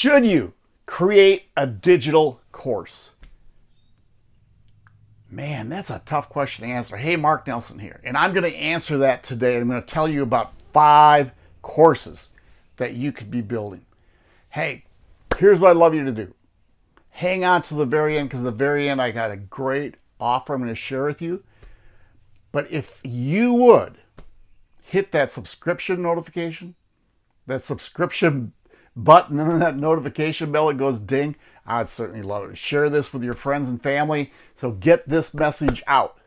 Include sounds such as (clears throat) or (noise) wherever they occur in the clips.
Should you create a digital course? Man, that's a tough question to answer. Hey, Mark Nelson here, and I'm going to answer that today. I'm going to tell you about five courses that you could be building. Hey, here's what I'd love you to do. Hang on to the very end because the very end I got a great offer I'm going to share with you. But if you would hit that subscription notification, that subscription button (laughs) and that notification bell that goes ding, I'd certainly love it. Share this with your friends and family. So get this message out.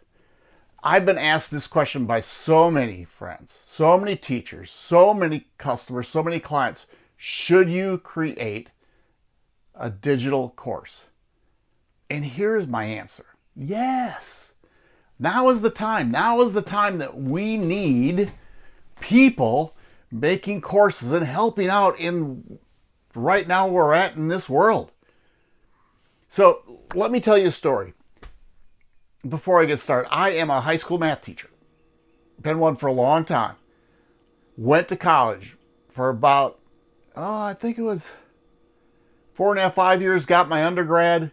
I've been asked this question by so many friends, so many teachers, so many customers, so many clients. Should you create a digital course? And here's my answer. Yes. Now is the time. Now is the time that we need people making courses and helping out in right now we're at in this world. So let me tell you a story. Before I get started, I am a high school math teacher. Been one for a long time. Went to college for about, oh, I think it was four and a half, five years. Got my undergrad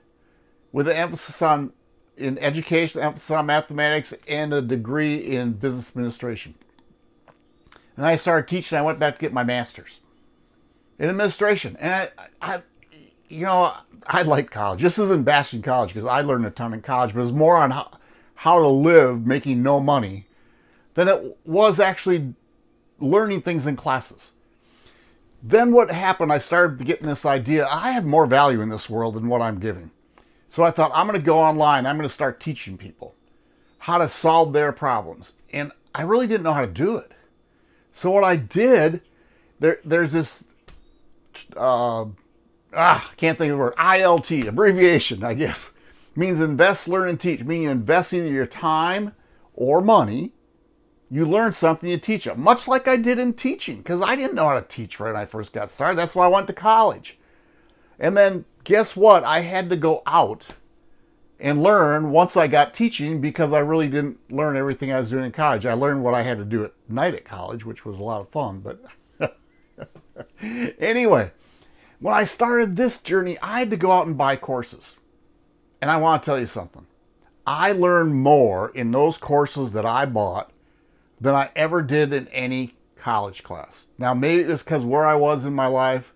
with an emphasis on in education, emphasis on mathematics, and a degree in business administration. And I started teaching. I went back to get my master's in administration. And I, I you know, I like college. This isn't bashing college because I learned a ton in college, but it's more on how, how to live making no money than it was actually learning things in classes. Then what happened, I started getting this idea, I had more value in this world than what I'm giving. So I thought, I'm going to go online, I'm going to start teaching people how to solve their problems. And I really didn't know how to do it. So what I did, there, there's this uh, ah, can't think of the word, ILT, abbreviation, I guess, means invest, learn, and teach, meaning you your time or money. You learn something, you teach it, much like I did in teaching, because I didn't know how to teach when I first got started. That's why I went to college. And then guess what? I had to go out and learn once I got teaching because I really didn't learn everything I was doing in college. I learned what I had to do at night at college, which was a lot of fun. But (laughs) anyway, when I started this journey, I had to go out and buy courses. And I want to tell you something. I learned more in those courses that I bought than I ever did in any college class. Now, maybe it's because where I was in my life,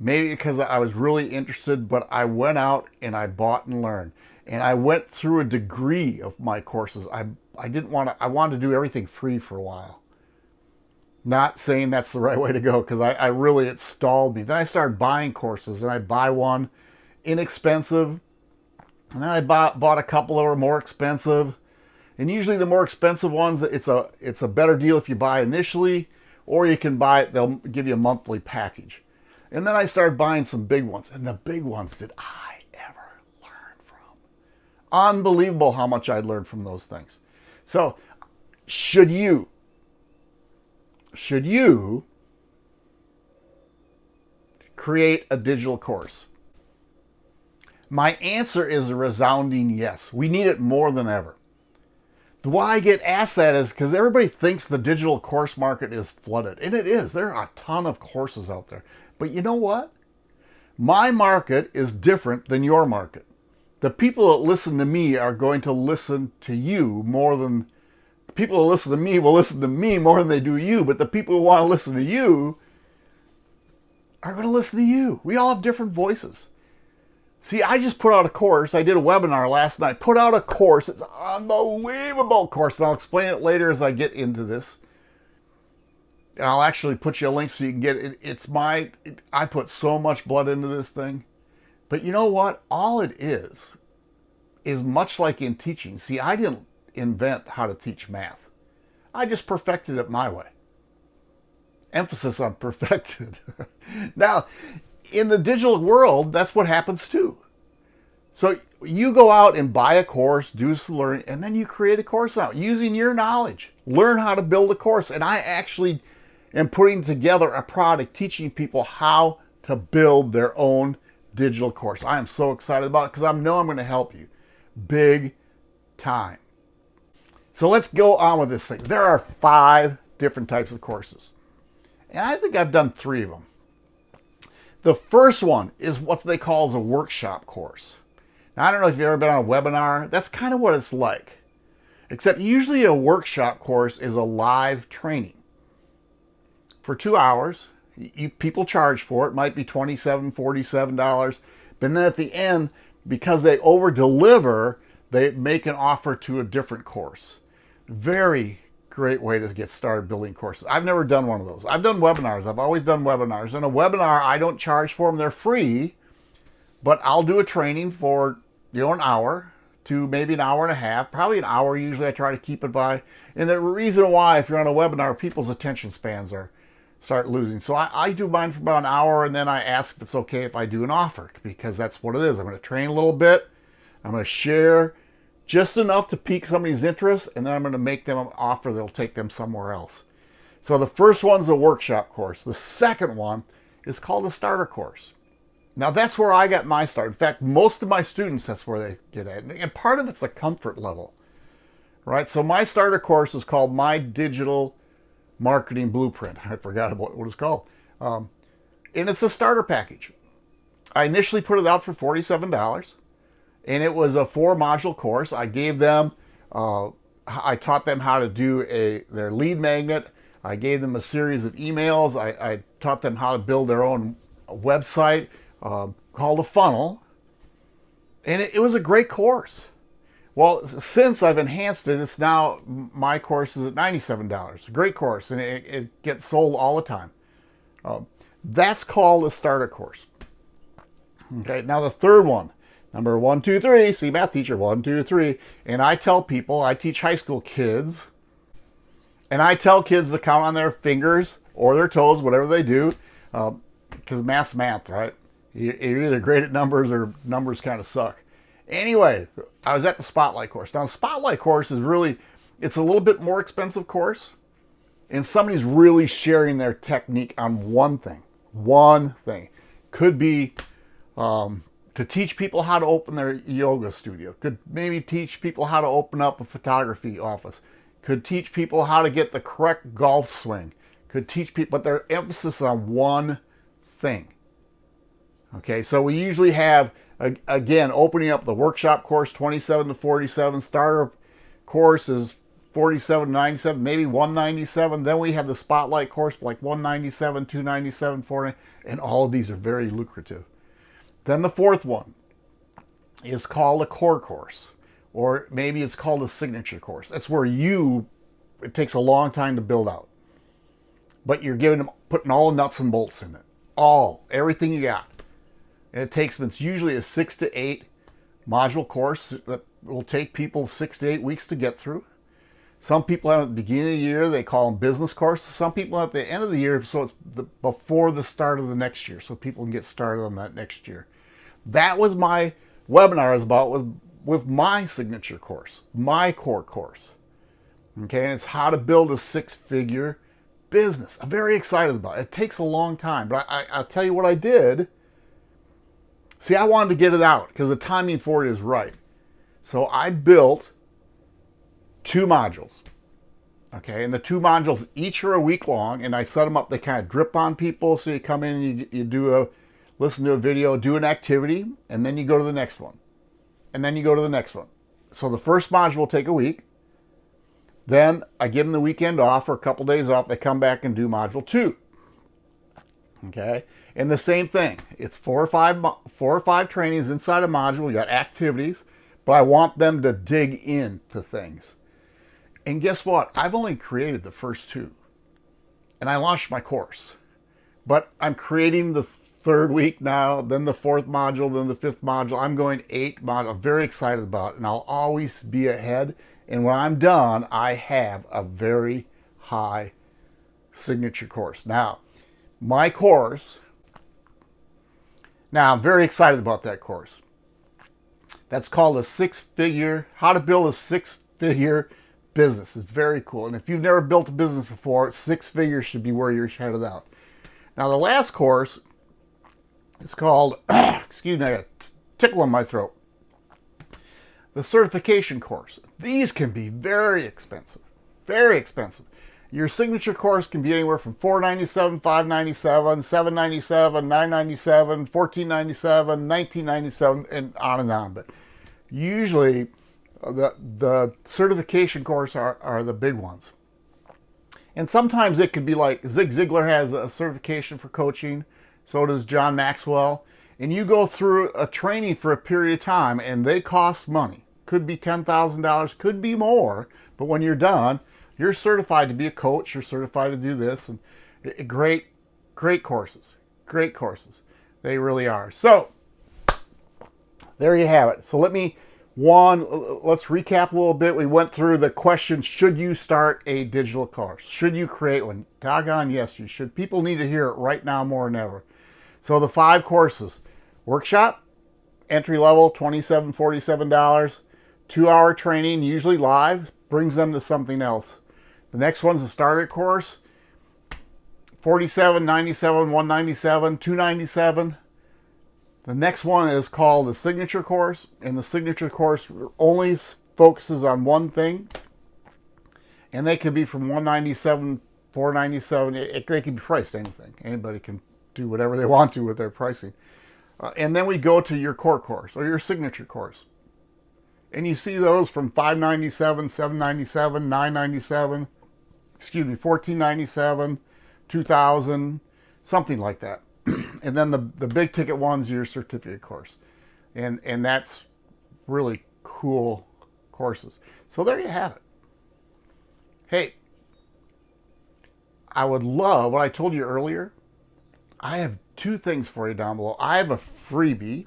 maybe because I was really interested, but I went out and I bought and learned. And I went through a degree of my courses. I, I didn't want to, I wanted to do everything free for a while. Not saying that's the right way to go because I, I really, it stalled me. Then I started buying courses and I buy one inexpensive. And then I bought, bought a couple that were more expensive. And usually the more expensive ones, it's a, it's a better deal if you buy initially or you can buy it, they'll give you a monthly package. And then I started buying some big ones and the big ones did I. Unbelievable how much I learned from those things. So should you should you create a digital course? My answer is a resounding yes. We need it more than ever. Why I get asked that is because everybody thinks the digital course market is flooded. And it is. There are a ton of courses out there. But you know what? My market is different than your market. The people that listen to me are going to listen to you more than the people that listen to me will listen to me more than they do you, but the people who want to listen to you are going to listen to you. We all have different voices. See, I just put out a course. I did a webinar last night. Put out a course. It's an unbelievable course. And I'll explain it later as I get into this. And I'll actually put you a link so you can get it. It's my, it, I put so much blood into this thing. But you know what? All it is, is much like in teaching. See, I didn't invent how to teach math. I just perfected it my way. Emphasis on (laughs) perfected. now, in the digital world, that's what happens too. So you go out and buy a course, do some learning, and then you create a course out using your knowledge. Learn how to build a course. And I actually am putting together a product teaching people how to build their own digital course. I am so excited about it because I know I'm going to help you big time. So let's go on with this thing. There are five different types of courses. And I think I've done three of them. The first one is what they call as a workshop course. Now, I don't know if you've ever been on a webinar. That's kind of what it's like. Except usually a workshop course is a live training. For two hours, you, people charge for it. might be $27, $47. But then at the end, because they over deliver, they make an offer to a different course. Very great way to get started building courses. I've never done one of those. I've done webinars. I've always done webinars. and a webinar, I don't charge for them. They're free, but I'll do a training for, you know, an hour to maybe an hour and a half, probably an hour usually I try to keep it by. And the reason why, if you're on a webinar, people's attention spans are start losing. So I, I do mine for about an hour and then I ask if it's okay if I do an offer because that's what it is. I'm going to train a little bit. I'm going to share just enough to pique somebody's interest and then I'm going to make them an offer that'll take them somewhere else. So the first one's a workshop course. The second one is called a starter course. Now that's where I got my start. In fact, most of my students, that's where they get at. And part of it's a comfort level, right? So my starter course is called My Digital Marketing Blueprint. (laughs) I forgot about what it's called. Um, and it's a starter package. I initially put it out for $47 and it was a four module course. I gave them, uh, I taught them how to do a their lead magnet. I gave them a series of emails. I, I taught them how to build their own website uh, called a funnel. And it, it, was a great course. Well, since I've enhanced it, it's now, my course is at $97. Great course, and it, it gets sold all the time. Uh, that's called a starter course. Okay, now the third one, number one, two, three, see math teacher, one, two, three. And I tell people, I teach high school kids, and I tell kids to count on their fingers or their toes, whatever they do, because uh, math's math, right? You're either great at numbers or numbers kind of suck. Anyway, I was at the Spotlight course. Now, the Spotlight course is really, it's a little bit more expensive course. And somebody's really sharing their technique on one thing. One thing. Could be um, to teach people how to open their yoga studio. Could maybe teach people how to open up a photography office. Could teach people how to get the correct golf swing. Could teach people, but their emphasis on one thing. Okay, so we usually have, again, opening up the workshop course, 27 to 47. Starter course is 47 97, maybe 197. Then we have the spotlight course, like 197, 297, 40, and all of these are very lucrative. Then the fourth one is called a core course, or maybe it's called a signature course. That's where you, it takes a long time to build out, but you're giving them, putting all the nuts and bolts in it. All, everything you got. And it takes, it's usually a six to eight module course that will take people six to eight weeks to get through. Some people at the beginning of the year, they call them business courses. Some people at the end of the year, so it's the, before the start of the next year, so people can get started on that next year. That was my webinar is about with, with my signature course, my core course. Okay, and it's how to build a six-figure business. I'm very excited about it. It takes a long time, but I, I, I'll tell you what I did See, I wanted to get it out because the timing for it is right. So I built two modules. Okay, and the two modules each are a week long, and I set them up. They kind of drip on people. So you come in, you, you do a, listen to a video, do an activity, and then you go to the next one. And then you go to the next one. So the first module will take a week. Then I give them the weekend off or a couple days off. They come back and do module two. Okay. And the same thing, it's four or five four or five trainings inside a module. You got activities, but I want them to dig into things. And guess what? I've only created the first two. And I launched my course. But I'm creating the third week now, then the fourth module, then the fifth module. I'm going eight modules. I'm very excited about it, and I'll always be ahead. And when I'm done, I have a very high signature course. Now, my course now, I'm very excited about that course. That's called a six-figure, how to build a six-figure business. It's very cool. And if you've never built a business before, six figures should be where you're headed out. Now, the last course is called, (clears throat) excuse me, I got tickle in my throat. The certification course. These can be very expensive, very expensive. Your signature course can be anywhere from 497, 597, $797, $997, $1497, $1997, and on and on. But usually uh, the, the certification course are, are the big ones. And sometimes it could be like Zig Ziglar has a certification for coaching. So does John Maxwell. And you go through a training for a period of time and they cost money. Could be $10,000, could be more. But when you're done, you're certified to be a coach. You're certified to do this. And eh, eh, great, great courses. Great courses. They really are. So there you have it. So let me, one, let's recap a little bit. We went through the question, should you start a digital course? Should you create one? Doggone, yes, you should. People need to hear it right now more than ever. So the five courses, workshop, entry level, $27, $47, two hour training, usually live, brings them to something else. The next one's the starter course, 47, 97, 197, 297. The next one is called the signature course, and the signature course only focuses on one thing, and they could be from 197, 497. It, they can be priced anything. Anybody can do whatever they want to with their pricing. Uh, and then we go to your core course or your signature course. And you see those from 597, 797, 997, excuse me, 1497, 2000, something like that. (clears throat) and then the, the big ticket one's your certificate course. And, and that's really cool courses. So there you have it. Hey, I would love what I told you earlier I have two things for you down below. I have a freebie,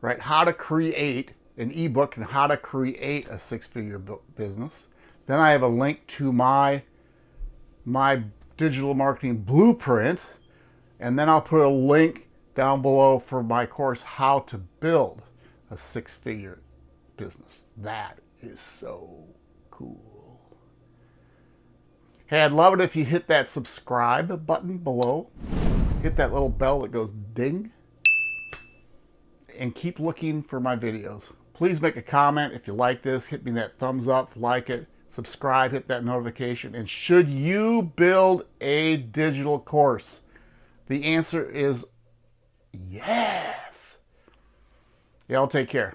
right? How to create an ebook and how to create a six-figure business. Then I have a link to my my digital marketing blueprint, and then I'll put a link down below for my course, How to Build a Six-Figure Business. That is so cool. Hey, I'd love it if you hit that subscribe button below. Hit that little bell that goes ding. And keep looking for my videos. Please make a comment if you like this. Hit me that thumbs up, like it, subscribe, hit that notification. And should you build a digital course? The answer is yes. Y'all take care.